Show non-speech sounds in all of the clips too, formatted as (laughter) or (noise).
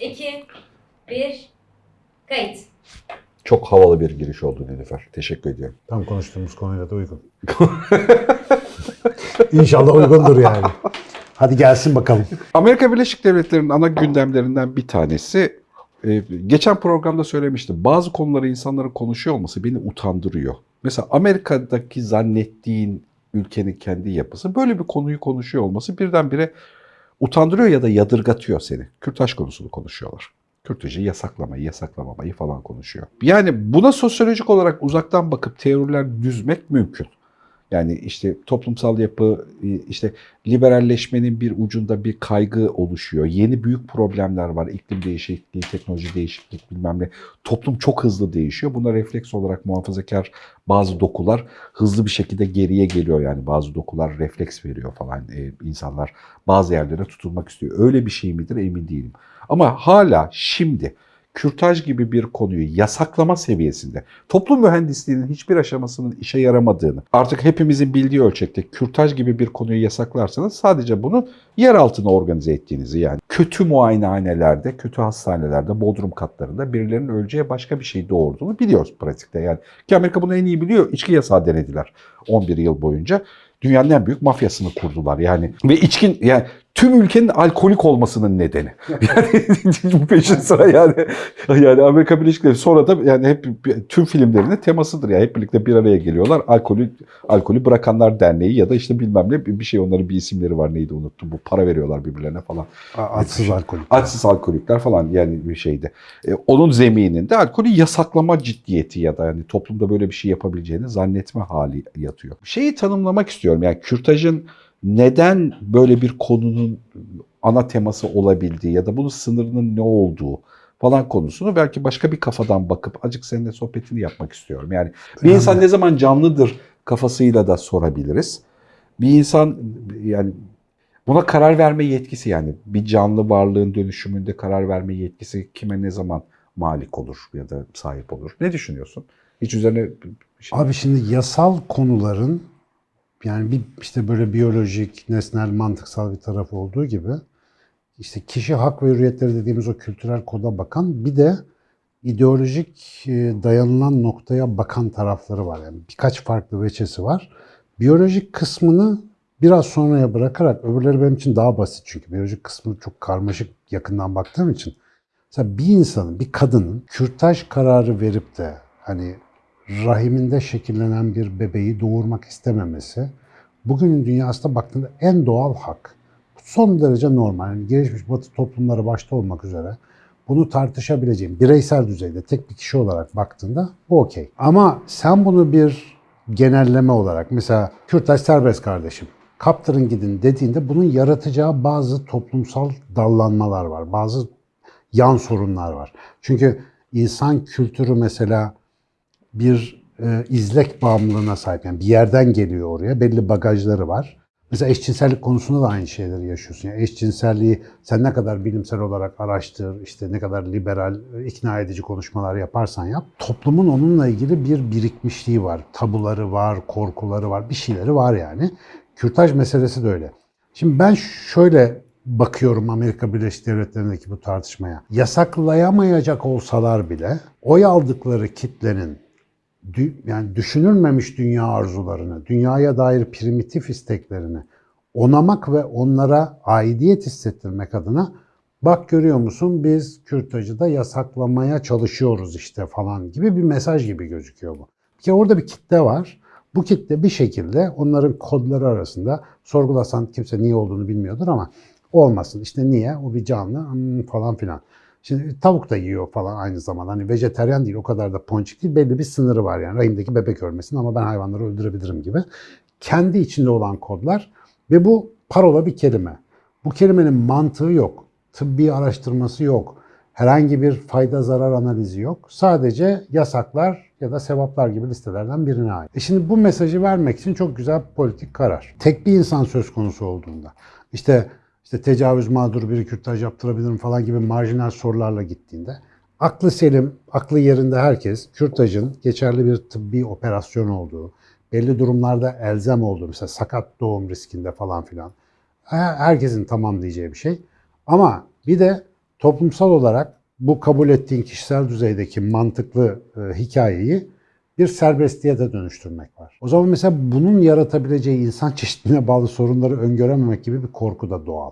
2, 1, kayıt. Çok havalı bir giriş oldu Nilüfer. Teşekkür ediyorum. Tam konuştuğumuz konuyla da uygun. (laughs) İnşallah uygundur yani. Hadi gelsin bakalım. Amerika Birleşik Devletleri'nin ana gündemlerinden bir tanesi e, geçen programda söylemiştim. Bazı konuları insanların konuşuyor olması beni utandırıyor. Mesela Amerika'daki zannettiğin ülkenin kendi yapısı böyle bir konuyu konuşuyor olması birdenbire utandırıyor ya da yadırgatıyor seni. Kürtaj konusunu konuşuyorlar. Kürtajı yasaklamayı, yasaklamamayı falan konuşuyor. Yani buna sosyolojik olarak uzaktan bakıp teoriler düzmek mümkün. Yani işte toplumsal yapı, işte liberalleşmenin bir ucunda bir kaygı oluşuyor. Yeni büyük problemler var. İklim değişikliği, teknoloji değişiklik bilmem ne. Toplum çok hızlı değişiyor. Buna refleks olarak muhafazakar bazı dokular hızlı bir şekilde geriye geliyor. Yani bazı dokular refleks veriyor falan. Ee, insanlar bazı yerlere tutulmak istiyor. Öyle bir şey midir emin değilim. Ama hala şimdi kürtaj gibi bir konuyu yasaklama seviyesinde toplum mühendisliğinin hiçbir aşamasının işe yaramadığını artık hepimizin bildiği ölçekte kürtaj gibi bir konuyu yasaklarsanız sadece bunun yer altına organize ettiğinizi yani kötü muayenehanelerde, kötü hastanelerde, bodrum katlarında birilerinin öleceği başka bir şey doğurduğunu biliyoruz pratikte. Yani ki Amerika bunu en iyi biliyor. İçki yasağı denediler 11 yıl boyunca. Dünyanın en büyük mafyasını kurdular yani. Ve içkin yani tüm ülkenin alkolik olmasının nedeni. (laughs) Yani bu peşin sıra yani. Yani Amerika Birleşik Devletleri sonra da yani hep tüm filmlerinin temasıdır yani hep birlikte bir araya geliyorlar. Alkolü alkolü bırakanlar derneği ya da işte bilmem ne bir şey onların bir isimleri var neydi unuttum. Bu para veriyorlar birbirlerine falan. Açsız alkolik. Açsız alkolikler falan yani bir şeydi. E, onun zemininde alkolü yasaklama ciddiyeti ya da yani toplumda böyle bir şey yapabileceğini zannetme hali yatıyor. Şeyi tanımlamak istiyorum yani kürtajın neden böyle bir konunun ana teması olabildiği ya da bunun sınırının ne olduğu falan konusunu belki başka bir kafadan bakıp acık seninle sohbetini yapmak istiyorum. Yani bir insan ne zaman canlıdır kafasıyla da sorabiliriz. Bir insan yani buna karar verme yetkisi yani bir canlı varlığın dönüşümünde karar verme yetkisi kime ne zaman malik olur ya da sahip olur. Ne düşünüyorsun? Hiç üzerine şey... Abi şimdi yasal konuların yani bir işte böyle biyolojik, nesnel, mantıksal bir tarafı olduğu gibi işte kişi hak ve hürriyetleri dediğimiz o kültürel koda bakan bir de ideolojik e, dayanılan noktaya bakan tarafları var. Yani birkaç farklı veçesi var. Biyolojik kısmını biraz sonraya bırakarak öbürleri benim için daha basit çünkü biyolojik kısmı çok karmaşık yakından baktığım için. Mesela bir insanın, bir kadının kürtaj kararı verip de hani rahiminde şekillenen bir bebeği doğurmak istememesi bugünün dünyasında baktığında en doğal hak. Son derece normal. Yani gelişmiş batı toplumları başta olmak üzere bunu tartışabileceğim bireysel düzeyde tek bir kişi olarak baktığında bu okey. Ama sen bunu bir genelleme olarak mesela Kürtaj serbest kardeşim kaptırın gidin dediğinde bunun yaratacağı bazı toplumsal dallanmalar var. Bazı yan sorunlar var. Çünkü insan kültürü mesela bir e, izlek bağımlılığına sahip. Yani bir yerden geliyor oraya. Belli bagajları var. Mesela eşcinsellik konusunda da aynı şeyleri yaşıyorsun. Yani eşcinselliği sen ne kadar bilimsel olarak araştır, işte ne kadar liberal, ikna edici konuşmalar yaparsan yap. Toplumun onunla ilgili bir birikmişliği var. Tabuları var, korkuları var, bir şeyleri var yani. Kürtaj meselesi de öyle. Şimdi ben şöyle bakıyorum Amerika Birleşik Devletleri'ndeki bu tartışmaya. Yasaklayamayacak olsalar bile oy aldıkları kitlenin yani düşünülmemiş dünya arzularını, dünyaya dair primitif isteklerini onamak ve onlara aidiyet hissettirmek adına bak görüyor musun biz kürtajı yasaklamaya çalışıyoruz işte falan gibi bir mesaj gibi gözüküyor bu. Bir kere orada bir kitle var. Bu kitle bir şekilde onların kodları arasında sorgulasan kimse niye olduğunu bilmiyordur ama olmasın. İşte niye? O bir canlı falan filan. Şimdi tavuk da yiyor falan aynı zamanda. Hani vejeteryan değil o kadar da ponçik değil. Belli bir sınırı var yani. Rahimdeki bebek ölmesin ama ben hayvanları öldürebilirim gibi. Kendi içinde olan kodlar ve bu parola bir kelime. Bu kelimenin mantığı yok. Tıbbi araştırması yok. Herhangi bir fayda zarar analizi yok. Sadece yasaklar ya da sevaplar gibi listelerden birine ait. E şimdi bu mesajı vermek için çok güzel bir politik karar. Tek bir insan söz konusu olduğunda. İşte işte tecavüz mağduru biri kürtaj yaptırabilirim falan gibi marjinal sorularla gittiğinde aklı selim, aklı yerinde herkes kürtajın geçerli bir tıbbi operasyon olduğu, belli durumlarda elzem olduğu, mesela sakat doğum riskinde falan filan herkesin tamam diyeceği bir şey. Ama bir de toplumsal olarak bu kabul ettiğin kişisel düzeydeki mantıklı e, hikayeyi bir serbestliğe de dönüştürmek var. O zaman mesela bunun yaratabileceği insan çeşitliliğine bağlı sorunları öngörememek gibi bir korku da doğal.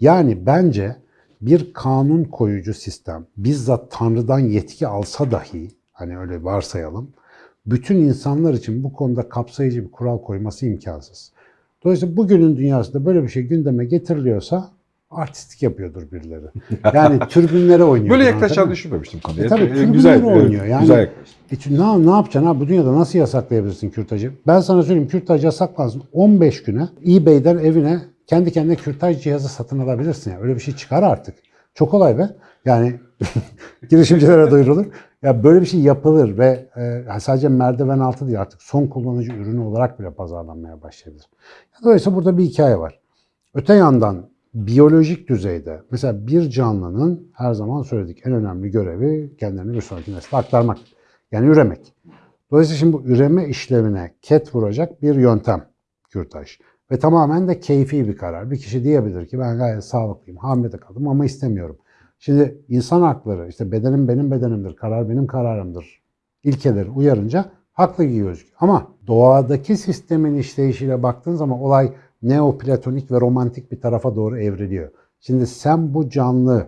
Yani bence bir kanun koyucu sistem bizzat Tanrı'dan yetki alsa dahi hani öyle varsayalım bütün insanlar için bu konuda kapsayıcı bir kural koyması imkansız. Dolayısıyla bugünün dünyasında böyle bir şey gündeme getiriliyorsa artistik yapıyordur birileri. Yani (laughs) türbünlere oynuyor. Böyle yaklaşacağını düşünmemiştim konuya. E tabii, tribünler güzel, oynuyor. Yani- güzel yaklaştın. E ne, ne yapacaksın ha? Bu dünyada nasıl yasaklayabilirsin kürtajı? Ben sana söyleyeyim kürtaj yasaklansın. 15 güne eBay'den evine kendi kendine kürtaj cihazı satın alabilirsin. Yani. Öyle bir şey çıkar artık. Çok kolay be. Yani (laughs) girişimcilere duyurulur. Ya böyle bir şey yapılır ve e, sadece merdiven altı değil artık son kullanıcı ürünü olarak bile pazarlanmaya başlayabilir. Dolayısıyla burada bir hikaye var. Öte yandan biyolojik düzeyde mesela bir canlının her zaman söyledik en önemli görevi kendilerini bir sonraki nesle aktarmak. Yani üremek. Dolayısıyla şimdi bu üreme işlevine ket vuracak bir yöntem kürtaj. Ve tamamen de keyfi bir karar. Bir kişi diyebilir ki ben gayet sağlıklıyım, hamile kaldım ama istemiyorum. Şimdi insan hakları, işte bedenim benim bedenimdir, karar benim kararımdır ilkeleri uyarınca haklı gibi gözüküyor. Ama doğadaki sistemin işleyişiyle baktığın zaman olay neoplatonik ve romantik bir tarafa doğru evriliyor. Şimdi sen bu canlı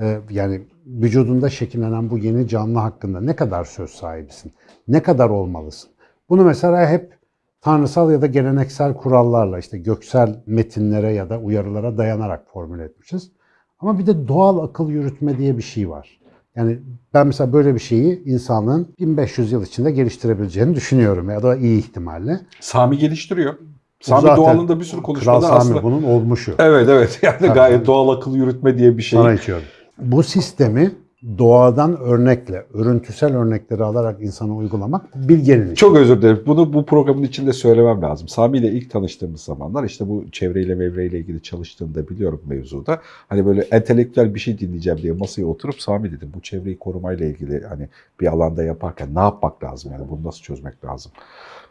e, yani vücudunda şekillenen bu yeni canlı hakkında ne kadar söz sahibisin? Ne kadar olmalısın? Bunu mesela hep tanrısal ya da geleneksel kurallarla işte göksel metinlere ya da uyarılara dayanarak formüle etmişiz. Ama bir de doğal akıl yürütme diye bir şey var. Yani ben mesela böyle bir şeyi insanlığın 1500 yıl içinde geliştirebileceğini düşünüyorum ya da iyi ihtimalle. Sami geliştiriyor. Sami zaten doğalında bir sürü Kral konuşmada Sami aslında. bunun olmuşu. Evet evet (laughs) yani Tabii. gayet doğal akıl yürütme diye bir şey. Sana içiyorum. Bu sistemi doğadan örnekle, örüntüsel örnekleri alarak insana uygulamak bilgenin işi. Çok özür dilerim. Bunu bu programın içinde söylemem lazım. Sami ile ilk tanıştığımız zamanlar işte bu çevreyle mevreyle ilgili çalıştığını da biliyorum mevzuda. Hani böyle entelektüel bir şey dinleyeceğim diye masaya oturup Sami dedim bu çevreyi korumayla ilgili hani bir alanda yaparken ne yapmak lazım yani bunu nasıl çözmek lazım?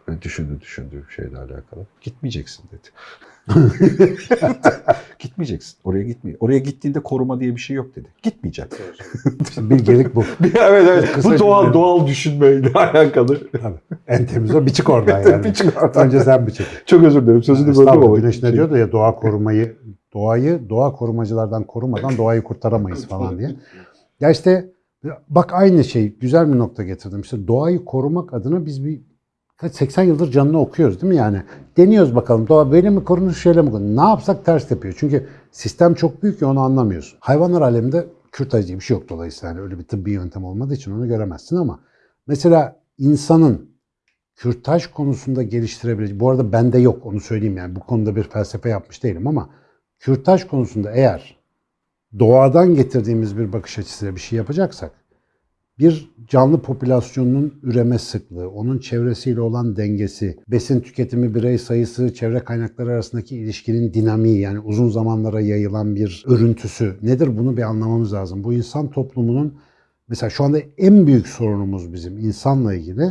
Böyle düşündü düşündü şeyle alakalı. Gitmeyeceksin dedi. (laughs) Gitmeyeceksin. Oraya gitmeye. Oraya gittiğinde koruma diye bir şey yok dedi. Gitmeyeceksin. İşte bilgelik bu. (laughs) evet evet. Kısa Bu doğal cümle. doğal düşünmeyle (laughs) alakalı. Tabii. En temiz o. Bir çık oradan yani. Bir çık oradan. Önce sen bir çık. Çok özür dilerim. Sözünü böldüm Estağfurullah. ama. Güneş ne diyordu ya doğa korumayı, doğayı doğa korumacılardan korumadan doğayı kurtaramayız falan diye. Ya işte bak aynı şey güzel bir nokta getirdim. İşte doğayı korumak adına biz bir kaç 80 yıldır canını okuyoruz değil mi yani? Deniyoruz bakalım doğa böyle mi korunur şöyle mi korunur? Ne yapsak ters yapıyor. Çünkü sistem çok büyük ya onu anlamıyorsun. Hayvanlar aleminde kürtaj diye bir şey yok dolayısıyla. Yani öyle bir tıbbi yöntem olmadığı için onu göremezsin ama mesela insanın kürtaj konusunda geliştirebileceği, bu arada bende yok onu söyleyeyim yani bu konuda bir felsefe yapmış değilim ama kürtaj konusunda eğer doğadan getirdiğimiz bir bakış açısıyla bir şey yapacaksak bir canlı popülasyonunun üreme sıklığı, onun çevresiyle olan dengesi, besin tüketimi, birey sayısı, çevre kaynakları arasındaki ilişkinin dinamiği yani uzun zamanlara yayılan bir örüntüsü nedir bunu bir anlamamız lazım. Bu insan toplumunun mesela şu anda en büyük sorunumuz bizim insanla ilgili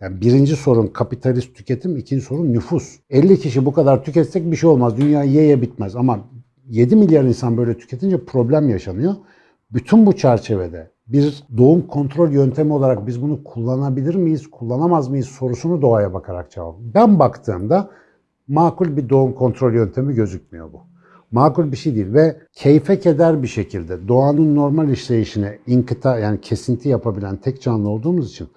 yani birinci sorun kapitalist tüketim, ikinci sorun nüfus. 50 kişi bu kadar tüketsek bir şey olmaz. Dünya ye ye bitmez ama 7 milyar insan böyle tüketince problem yaşanıyor. Bütün bu çerçevede bir doğum kontrol yöntemi olarak biz bunu kullanabilir miyiz, kullanamaz mıyız sorusunu doğaya bakarak cevap. Ben baktığımda makul bir doğum kontrol yöntemi gözükmüyor bu. Makul bir şey değil ve keyfe keder bir şekilde doğanın normal işleyişine inkıta yani kesinti yapabilen tek canlı olduğumuz için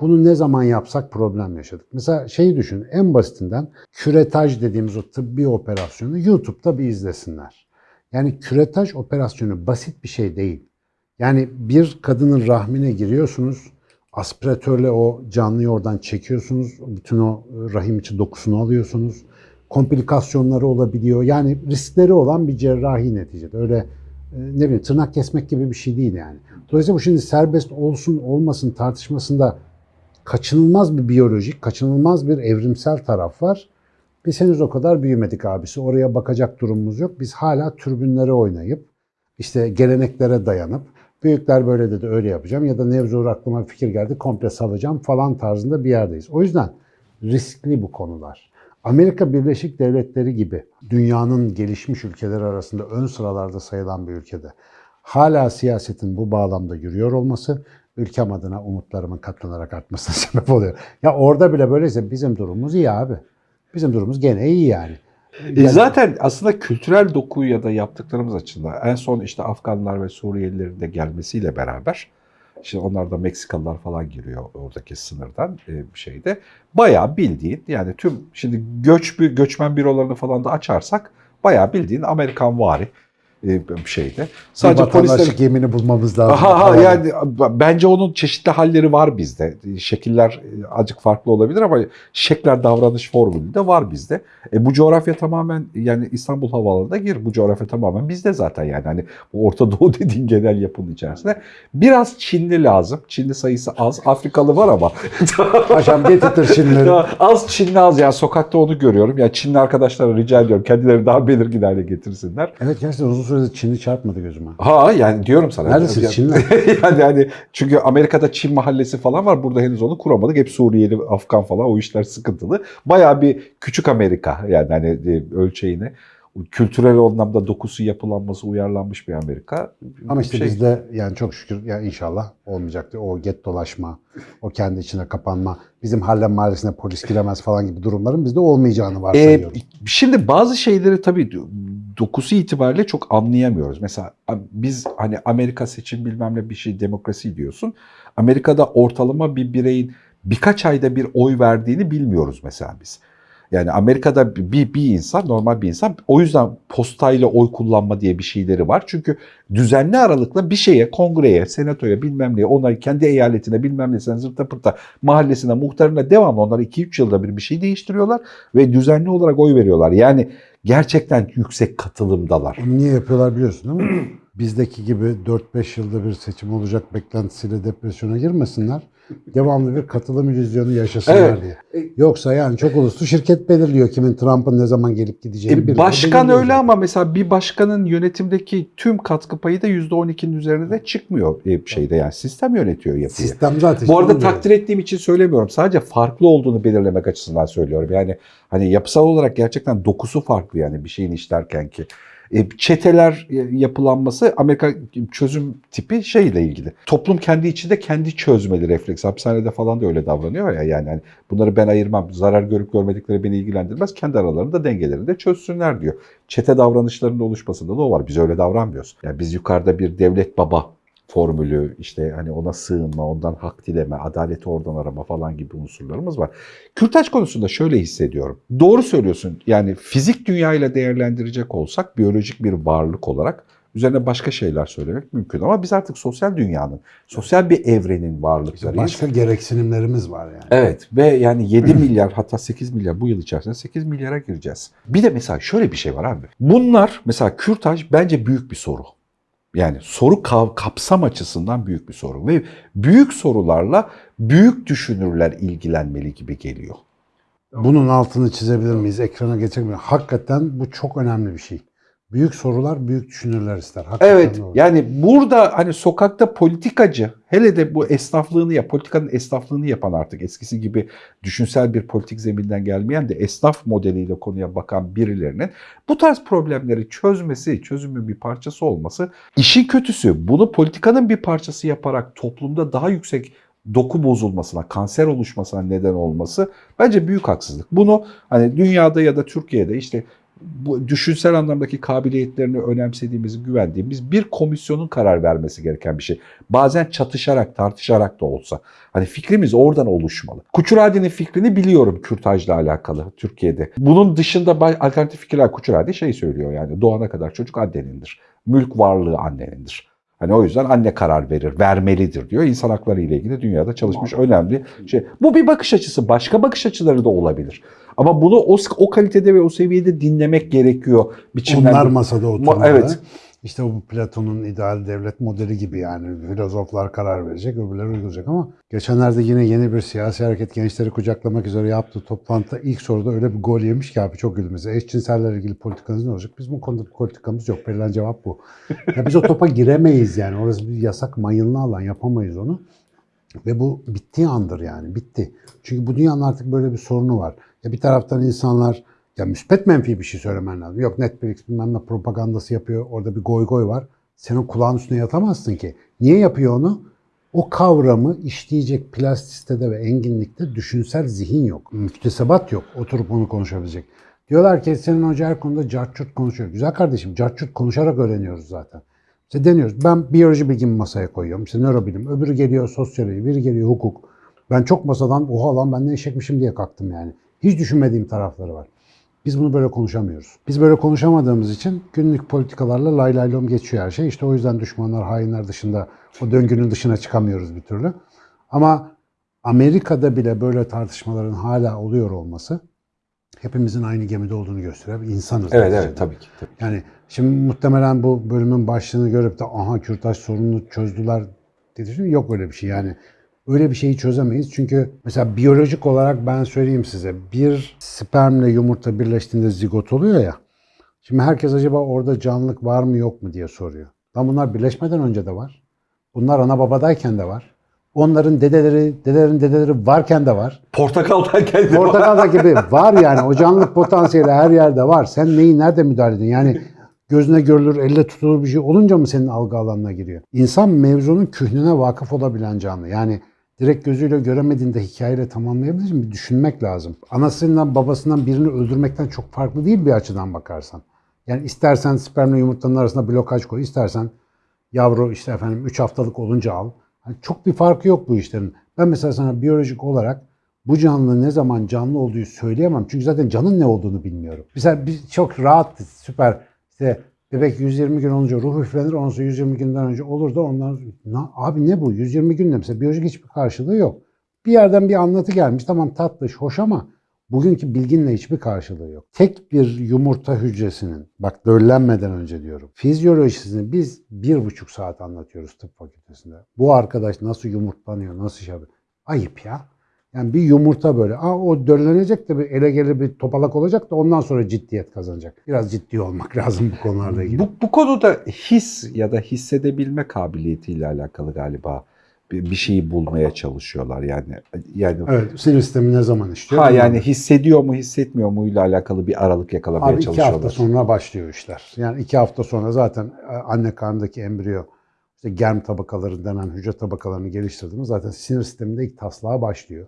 bunu ne zaman yapsak problem yaşadık. Mesela şeyi düşün en basitinden küretaj dediğimiz o tıbbi operasyonu YouTube'da bir izlesinler. Yani küretaj operasyonu basit bir şey değil. Yani bir kadının rahmine giriyorsunuz, aspiratörle o canlıyı oradan çekiyorsunuz, bütün o rahim içi dokusunu alıyorsunuz. Komplikasyonları olabiliyor. Yani riskleri olan bir cerrahi neticede. Öyle e, ne bileyim tırnak kesmek gibi bir şey değil yani. Dolayısıyla bu şimdi serbest olsun olmasın tartışmasında kaçınılmaz bir biyolojik, kaçınılmaz bir evrimsel taraf var. Biz henüz o kadar büyümedik abisi. Oraya bakacak durumumuz yok. Biz hala türbünlere oynayıp, işte geleneklere dayanıp, büyükler böyle dedi öyle yapacağım ya da Nevzur aklıma fikir geldi komple salacağım falan tarzında bir yerdeyiz. O yüzden riskli bu konular. Amerika Birleşik Devletleri gibi dünyanın gelişmiş ülkeleri arasında ön sıralarda sayılan bir ülkede hala siyasetin bu bağlamda yürüyor olması ülkem adına umutlarımın katlanarak artmasına (laughs) sebep oluyor. Ya orada bile böyleyse bizim durumumuz iyi abi. Bizim durumumuz gene iyi yani. E zaten aslında kültürel doku ya da yaptıklarımız açısından en son işte Afganlar ve Suriyelilerin de gelmesiyle beraber işte onlar da Meksikalılar falan giriyor oradaki sınırdan e, bir şeyde. Bayağı bildiğin yani tüm şimdi göç bir göçmen bürolarını falan da açarsak bayağı bildiğin Amerikan vari e, şeyde. Sadece polisler yemini bulmamız lazım. Ha, Falan. yani bence onun çeşitli halleri var bizde. Şekiller e, azıcık farklı olabilir ama şekler davranış formülü de var bizde. E, bu coğrafya tamamen yani İstanbul Havaalanı'na gir. Bu coğrafya tamamen bizde zaten yani. Hani bu Orta Doğu (laughs) dediğin genel yapının içerisinde. Biraz Çinli lazım. Çinli sayısı az. Afrikalı var ama. (laughs) Paşam getirtir. Ya az Çinli az yani sokakta onu görüyorum. Ya Çinli arkadaşlara rica ediyorum kendileri daha belirgin hale getirsinler. Evet gerçekten uzun süredir Çinli çarpmadı gözüme. Ha yani diyorum sana. Neredesin, (laughs) Yani- Çinli? yani hani çünkü Amerika'da Çin mahallesi falan var. Burada henüz onu kuramadık. Hep Suriyeli, Afgan falan o işler sıkıntılı. Bayağı bir küçük Amerika yani hani e, ölçeğine. Kültürel anlamda dokusu yapılanması uyarlanmış bir Amerika. Ama işte Şey- bizde yani çok şükür ya inşallah olmayacaktı. O get dolaşma, o kendi içine kapanma, bizim Harlem mahallesine polis giremez falan gibi durumların bizde olmayacağını Ee, varsayıyorum. şimdi bazı şeyleri tabii dokusu itibariyle çok anlayamıyoruz. Mesela biz hani Amerika seçim bilmem ne bir şey demokrasi diyorsun. Amerika'da ortalama bir bireyin birkaç ayda bir oy verdiğini bilmiyoruz mesela biz. Yani Amerika'da bir, bir insan, normal bir insan o yüzden postayla oy kullanma diye bir şeyleri var. Çünkü düzenli aralıkla bir şeye, kongreye, senatoya bilmem neye, ona kendi eyaletine bilmem nesine zırta pırta mahallesine, muhtarına devamlı onlar 2-3 yılda bir bir şey değiştiriyorlar ve düzenli olarak oy veriyorlar. Yani gerçekten yüksek katılımdalar. Niye yapıyorlar biliyorsun değil mi? (clears throat) Bizdeki gibi 4-5 yılda bir seçim olacak beklentisiyle depresyona girmesinler. Devamlı bir katılım illüzyonu yaşasınlar Evet. diye. Yoksa yani çok uluslu şirket belirliyor kimin Trump'ın ne zaman gelip gideceğini. E, başkan öyle zaten. ama mesela bir başkanın yönetimdeki tüm katkı payı da %12'nin üzerine de çıkmıyor e, şeyde yani sistem yönetiyor yapıyı. Sistem zaten. Bu arada takdir ettiğim için söylemiyorum. Sadece farklı olduğunu belirlemek açısından söylüyorum. Yani hani yapısal olarak gerçekten dokusu farklı yani bir şeyin işlerken ki. E, çeteler e, yapılanması Amerika çözüm tipi şeyle ilgili. Toplum kendi içinde kendi çözmeli refleks. Hapishanede falan da öyle davranıyor ya yani hani bunları ben ayırmam. Zarar görüp görmedikleri beni ilgilendirmez. Kendi aralarında dengelerini de çözsünler diyor. Çete davranışlarının oluşmasında da o var. Biz öyle davranmıyoruz. Yani biz yukarıda bir devlet baba formülü işte hani ona sığınma, ondan hak dileme, adaleti oradan arama falan gibi unsurlarımız var. Kürtaj konusunda şöyle hissediyorum. Doğru söylüyorsun. Yani fizik dünyayla değerlendirecek olsak biyolojik bir varlık olarak üzerine başka şeyler söylemek mümkün ama biz artık sosyal dünyanın, sosyal bir evrenin varlıklarıyız. başka gereksinimlerimiz var yani. Evet ve yani 7 milyar hatta 8 milyar bu yıl içerisinde 8 milyara gireceğiz. Bir de mesela şöyle bir şey var abi. Bunlar mesela kürtaj bence büyük bir soru. Yani soru kapsam açısından büyük bir soru ve büyük sorularla büyük düşünürler ilgilenmeli gibi geliyor. Bunun altını çizebilir miyiz? Ekrana geçebilir miyiz? Hakikaten bu çok önemli bir şey. Büyük sorular büyük düşünürler ister. Hakikaten Evet doğru. yani burada hani sokakta politikacı hele de bu esnaflığını ya politikanın esnaflığını yapan artık eskisi gibi düşünsel bir politik zeminden gelmeyen de esnaf modeliyle konuya bakan birilerinin bu tarz problemleri çözmesi, çözümün bir parçası olması işin kötüsü bunu politikanın bir parçası yaparak toplumda daha yüksek doku bozulmasına, kanser oluşmasına neden olması bence büyük haksızlık. Bunu hani dünyada ya da Türkiye'de işte bu düşünsel anlamdaki kabiliyetlerini önemsediğimiz, güvendiğimiz bir komisyonun karar vermesi gereken bir şey. Bazen çatışarak, tartışarak da olsa. Hani fikrimiz oradan oluşmalı. Kuçuradi'nin fikrini biliyorum kürtajla alakalı Türkiye'de. Bunun dışında alternatif fikirler Kuçuradi şey söylüyor yani doğana kadar çocuk annenindir. Mülk varlığı annenindir. Hani o yüzden anne karar verir, vermelidir diyor. İnsan hakları ile ilgili dünyada çalışmış önemli şey. Bu bir bakış açısı. Başka bakış açıları da olabilir. Ama bunu o, o kalitede ve o seviyede dinlemek gerekiyor. Biçimler. Onlar masada oturmalı. evet. İşte bu Platon'un ideal devlet modeli gibi yani filozoflar karar verecek, öbürleri uygulayacak ama geçenlerde yine yeni bir siyasi hareket gençleri kucaklamak üzere yaptığı toplantıda ilk soruda öyle bir gol yemiş ki abi çok güldüm. Eşcinsellerle ilgili politikanız ne olacak? Bizim bu konuda bir politikamız yok. Verilen cevap bu. Ya biz o topa giremeyiz yani. Orası bir yasak mayınlı alan. Yapamayız onu. Ve bu bittiği andır yani. Bitti. Çünkü bu dünyanın artık böyle bir sorunu var. Ya bir taraftan insanlar ya müspet menfi bir şey söylemen lazım. Yok Netflix bilmem ne propagandası yapıyor. Orada bir goy goy var. Sen o kulağın üstüne yatamazsın ki. Niye yapıyor onu? O kavramı işleyecek plastisitede ve enginlikte düşünsel zihin yok. Müktesebat yok. Oturup onu konuşabilecek. Diyorlar ki senin hoca her konuda carçurt konuşuyor. Güzel kardeşim carçurt konuşarak öğreniyoruz zaten. İşte deniyoruz. Ben biyoloji bilgimi masaya koyuyorum. İşte nörobilim. Öbürü geliyor sosyoloji. Biri geliyor hukuk. Ben çok masadan oha lan ben ne eşekmişim diye kalktım yani. Hiç düşünmediğim tarafları var. Biz bunu böyle konuşamıyoruz. Biz böyle konuşamadığımız için günlük politikalarla lay lay lom geçiyor her şey. İşte o yüzden düşmanlar, hainler dışında o döngünün dışına çıkamıyoruz bir türlü. Ama Amerika'da bile böyle tartışmaların hala oluyor olması hepimizin aynı gemide olduğunu gösteriyor. İnsanız. Evet evet tabii ki. Tabii. Yani şimdi muhtemelen bu bölümün başlığını görüp de aha kürtaj sorununu çözdüler dedi. Yok öyle bir şey yani. Öyle bir şeyi çözemeyiz. Çünkü mesela biyolojik olarak ben söyleyeyim size bir spermle yumurta birleştiğinde zigot oluyor ya. Şimdi herkes acaba orada canlılık var mı yok mu diye soruyor. Lan bunlar birleşmeden önce de var. Bunlar ana babadayken de var. Onların dedeleri, dedelerin dedeleri varken de var. Portakaldayken de Portakalda (laughs) gibi var yani. O canlılık potansiyeli her yerde var. Sen neyi nerede müdahale ediyorsun? Yani gözüne görülür, elle tutulur bir şey olunca mı senin algı alanına giriyor? İnsan mevzunun kühnüne vakıf olabilen canlı. Yani direkt gözüyle göremediğinde hikayeyle tamamlayabilir mi? Düşünmek lazım. Anasından babasından birini öldürmekten çok farklı değil bir açıdan bakarsan. Yani istersen spermle yumurtanın arasında blokaj koy, istersen yavru işte efendim 3 haftalık olunca al. Hani çok bir farkı yok bu işlerin. Ben mesela sana biyolojik olarak bu canlı ne zaman canlı olduğu söyleyemem. Çünkü zaten canın ne olduğunu bilmiyorum. Mesela biz çok rahat, süper. İşte bebek 120 gün olunca ruh üflenir. Ondan sonra 120 günden önce olur da ondan Na- abi ne bu? 120 günde mesela biyolojik hiçbir karşılığı yok. Bir yerden bir anlatı gelmiş. Tamam tatlış, hoş ama bugünkü bilginle hiçbir karşılığı yok. Tek bir yumurta hücresinin, bak döllenmeden önce diyorum, fizyolojisini biz bir buçuk saat anlatıyoruz tıp fakültesinde. Bu arkadaş nasıl yumurtlanıyor, nasıl şey yapıyor? Ayıp ya. Yani bir yumurta böyle. Aa, o döllenecek de bir ele gelir bir topalak olacak da ondan sonra ciddiyet kazanacak. Biraz ciddi olmak (laughs) lazım bu konularla ilgili. Bu, bu konuda his ya da hissedebilme kabiliyetiyle alakalı galiba bir, bir şeyi bulmaya çalışıyorlar yani. Yani Evet, sinir sistemi ne zaman işliyor? ha yani hissediyor mu hissetmiyor mu ile alakalı bir aralık yakalamaya Abi iki çalışıyorlar. hafta sonra başlıyor işler. Yani iki hafta sonra zaten e, anne karnındaki embriyo işte germ tabakaları denen hücre tabakalarını geliştirdiğimiz zaten sinir sisteminde ilk taslağa başlıyor.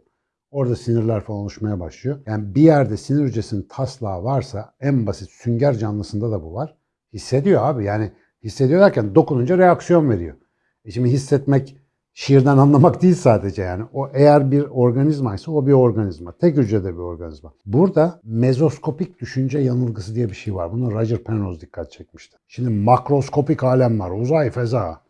Orada sinirler falan oluşmaya başlıyor. Yani bir yerde sinir hücresinin taslağı varsa en basit sünger canlısında da bu var. Hissediyor abi yani hissediyor derken dokununca reaksiyon veriyor. E şimdi hissetmek şiirden (laughs) anlamak değil sadece yani. O eğer bir organizmaysa o bir organizma. Tek hücrede bir organizma. Burada mezoskopik düşünce yanılgısı diye bir şey var. Bunu Roger Penrose dikkat çekmişti. Şimdi makroskopik alem var. Uzay, feza.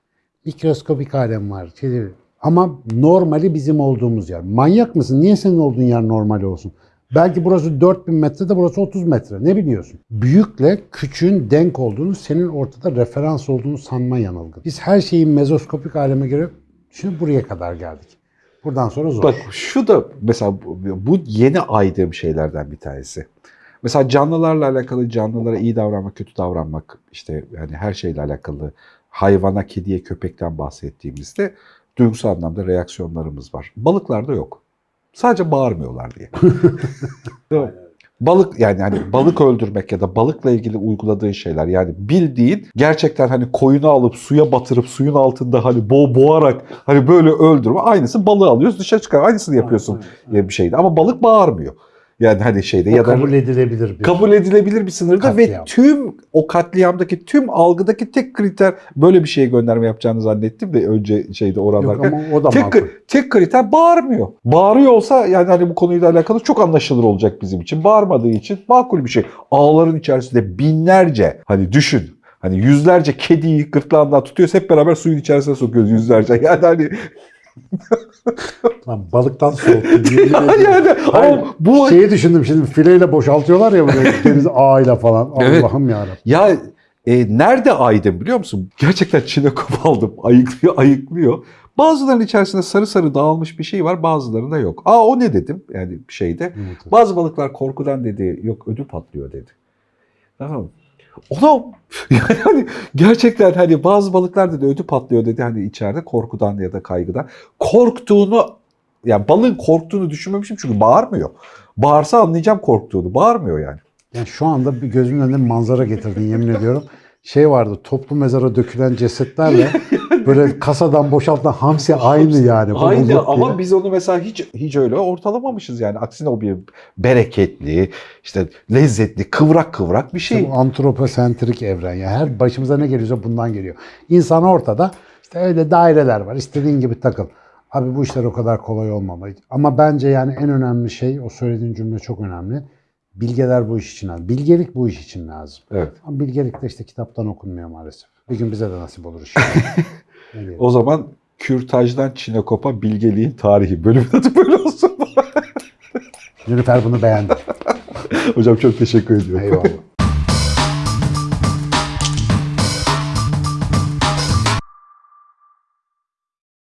Mikroskopik alem var. Şey, ama normali bizim olduğumuz yer. Manyak mısın? Niye senin olduğun yer normal olsun? Belki burası 4000 metre de burası 30 metre. Ne biliyorsun? Büyükle küçüğün denk olduğunu, senin ortada referans olduğunu sanma yanılgı. Biz her şeyi mezoskopik aleme göre şimdi buraya kadar geldik. Buradan sonra zor. Bak şu da mesela bu, yeni aydığım şeylerden bir tanesi. Mesela canlılarla alakalı canlılara iyi davranmak, kötü davranmak işte yani her şeyle alakalı hayvana, kediye, köpekten bahsettiğimizde duygusal anlamda reaksiyonlarımız var. Balıklarda yok. Sadece bağırmıyorlar diye. (laughs) Balık yani hani balık öldürmek ya da balıkla ilgili uyguladığın şeyler yani bildiğin gerçekten hani koyunu alıp suya batırıp suyun altında hani bo boğarak hani böyle öldürme aynısı balığı alıyoruz dışarı çıkar aynısını yapıyorsun diye bir şeydi ama balık bağırmıyor. Yani hani şeyde O ya da kabul edilebilir bir. kabul edilebilir bir sınırda ve Katliam. tüm o katliamdaki tüm algıdaki tek kriter böyle bir şeye gönderme yapacağını zannettim de önce şeyde Yok oralarda. ama o da Tek, makul. tek kriter bağırmıyor. Bağırıyor olsa yani hani bu konuyla alakalı çok anlaşılır olacak bizim için. Bağırmadığı için makul bir şey. Ağların içerisinde binlerce hani düşün. Hani yüzlerce kediyi gırtlağından tutuyoruz hep beraber suyun içerisine sokuyoruz yüzlerce. (laughs) Yani hani Lan balıktan soğuttu. (laughs) yani Hayır, ama bu Şeyi düşündüm şimdi fileyle boşaltıyorlar ya böyle (laughs) deniz ağıyla falan. Evet. Allah'ım yarabbim. Ya e, nerede aydım biliyor musun? Gerçekten çinekop aldım. (laughs) Ayıklıyor, ayıklıyor. Bazılarının içerisinde sarı sarı dağılmış bir şey var, bazılarında yok. Aa o ne dedim yani şeyde. Yumurta. Bazı balıklar korkudan dedi, yok ödü patlıyor dedi. Tamam? Ona (laughs) yani hani gerçekten hani bazı balıklar dedi ödü patlıyor dedi hani içeride korkudan ya da kaygıdan. Korktuğunu yani balığın korktuğunu düşünmemişim çünkü bağırmıyor. Bağırsa anlayacağım korktuğunu. Bağırmıyor yani. Yani şu anda bir gözümün önünde manzara getirdin yemin ediyorum. Şey vardı toplu mezara dökülen cesetlerle (laughs) böyle kasadan boşaltılan hamsi aynı yani. Aynı ama diye. biz onu mesela hiç hiç öyle ortalamamışız yani. Aksine o bir bereketli, işte lezzetli, kıvrak kıvrak bir İşte şey. bu antroposentrik evren. Yani her başımıza ne geliyorsa bundan geliyor. İnsan ortada. işte öyle daireler var. İstediğin gibi takıl. Abi bu işler o kadar kolay olmamalı. Ama bence yani en önemli şey o söylediğin cümle çok önemli. Bilgeler bu iş için lazım. Bilgelik bu iş için lazım. Evet. Ama bilgelik de işte kitaptan okunmuyor maalesef. Bir gün bize de nasip olur inşallah. (laughs) O zaman kürtajdan Çinekop'a bilgeliğin tarihi bölümün adı böyle olsun. Nilüfer bunu beğendi. (laughs) Hocam çok teşekkür ediyorum. Eyvallah.